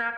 No.